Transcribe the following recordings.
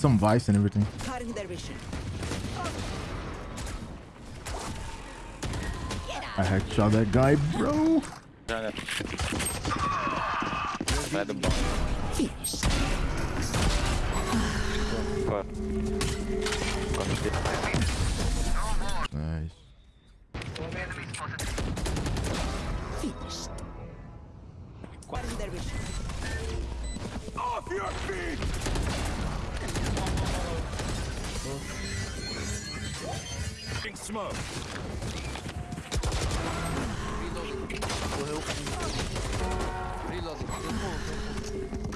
some vice and everything. I headshot that guy, bro.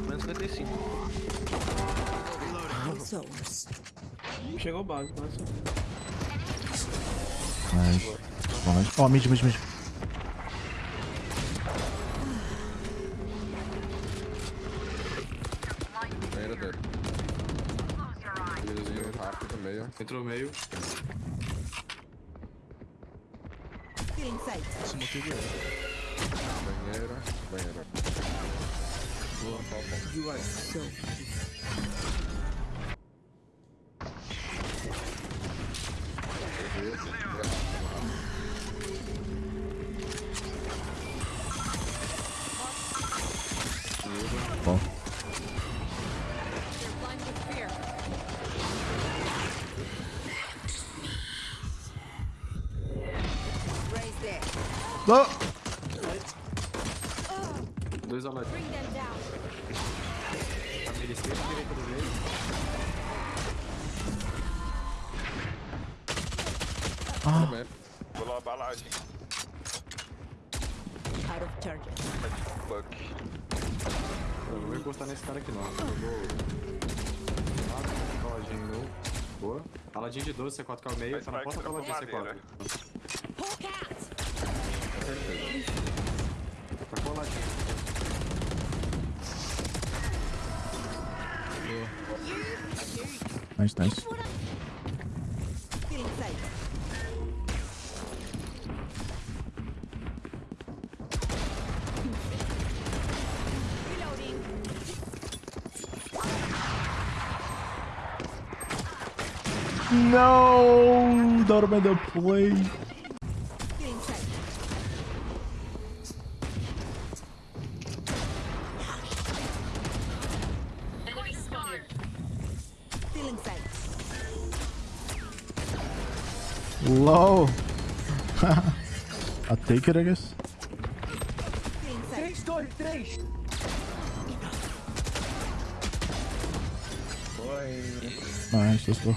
Menos 55. Zones. Chegou base, mas... Nice. Bom, nice. Oh, mid, mid, mid. Rápido, meio. Meio. Feeling sight. Banheiro. Banheiro. You are so Oh! Dois alados. Família esquerda e direita do meio. Banheiro. Pulou a balagem. Out of charges. Fuck. Eu não vou encostar nesse cara aqui não. Jogou. Ah, Aladinho novo. Boa. Aladinho de 12, C4 caiu meio. Mas Tá na vai porta que do Aladinho trocou C4. Madeira. Tá com o Aladinho. Nice, nice. No! That would the play. Low. I'll take it, I guess. Nice, let's go.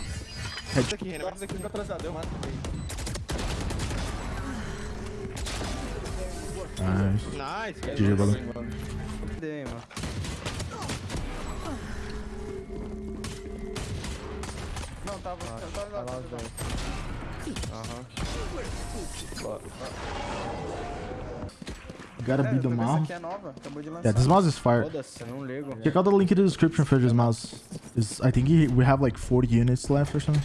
Isso aqui, Renan. Isso aqui fica atrasado. Eu mato. Nice. Nice. GG, brother. Dei, mano. Não, tava. Tava lá, tava. Gotta É, beat the essa mouse. é nova. Acabou de lançar. Yeah, this mouse is fire. Não ligo. Check out the link in the description for this mouse. Is I think he, we have like 40 units left or something.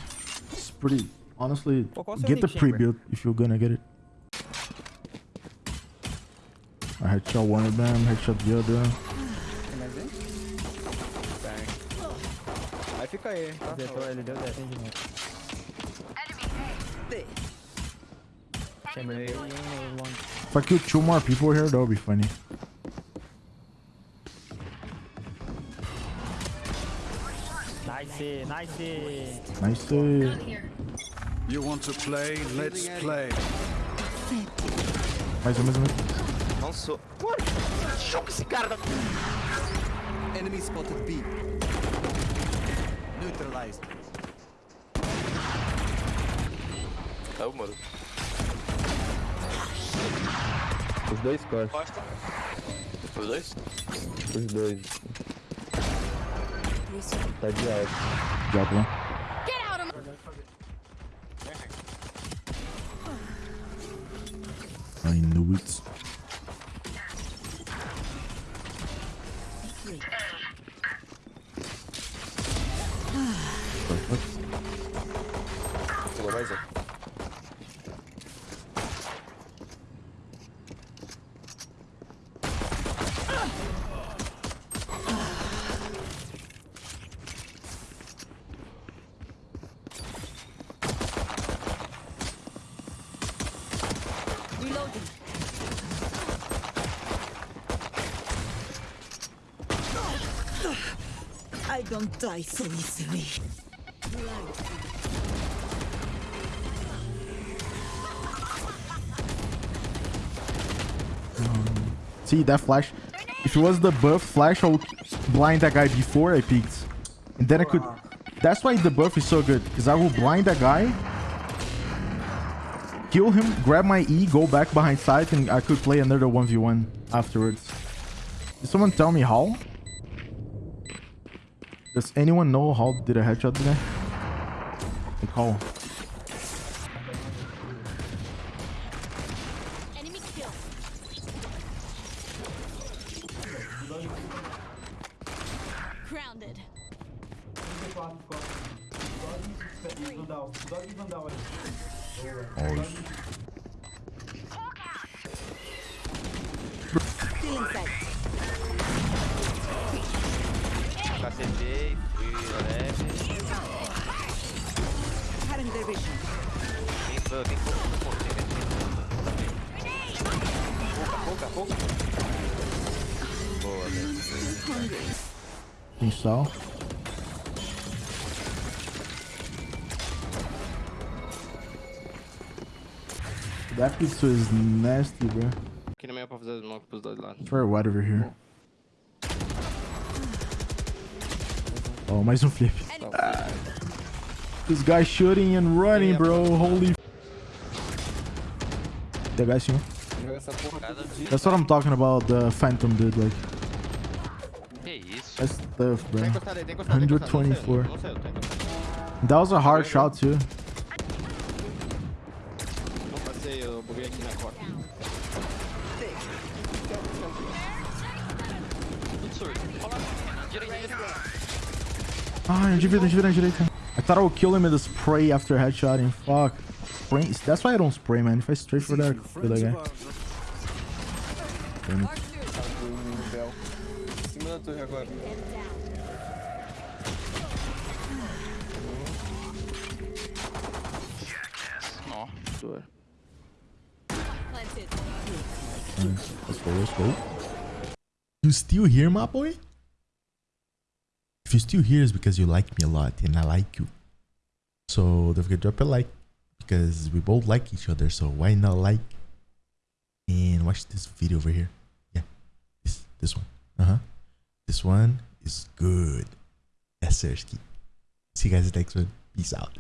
It's pretty. Honestly, Qual- qual o seu get the nick, pre-built if you're gonna get it. I headshot one of them, headshot the other. Fica aí, tá? Detou, ele deu 10 de novo. Chamber aí, um. If I kill two more people here, that would be funny. Nice, nice. Nice. You want to play? Let's play. Mais um, mais um. Não sou. Enemy spotted B. Neutralized. Caiu o muro. Os dois costas. Costa. Os dois? Os dois. Tá de alto. Drop one. I knew it. laser. I don't die so easily. Right. See that flash? If it was the buff flash, I would blind that guy before I peeked. And then I could... That's why the buff is so good. Because I will blind that guy. Kill him, grab my E, go back behind side, and I could play another 1v1 afterwards. Did someone tell me how? Does anyone know how did a headshot guy? Like how? Feeling sight. Cacetei, fui leve. Cutting their vision. Tem pouco, tem pouco, tem pouco. Pouca, pouca, pouca. Boa, velho. Install. That pizza is nasty, bro. Aqui no meio pra fazer smoke pros dois lados. It's very wet over here. Oh, mais um flip. This guy shooting and running, bro. Holy. The guy sim. Joga essa porra todo dia. That's what I'm talking about. The Phantom dude, like that's tough, bro. Tem encostado aí, tem encostado. tem encostado. 124. Não saiu, não saiu, tem That was a hard shot too. Eu buguei aqui na corda. Tudo surdo. Olha lá. Direita. Ah, direita, direita, direita. I thought I would kill him with a spray after headshotting. Fuck. Spray. That's why I don't spray, man. If I straight for that, I kill that guy. Damn it. Em cima Let's go, let's go. You still here, my boy? If you're still here, it's because you like me a lot and I like you. So don't forget to drop a like because we both like each other. So why not like and watch this video over here? Yeah, this this one. Uh huh. This one is good. That's sir. See you guys next one. Peace out.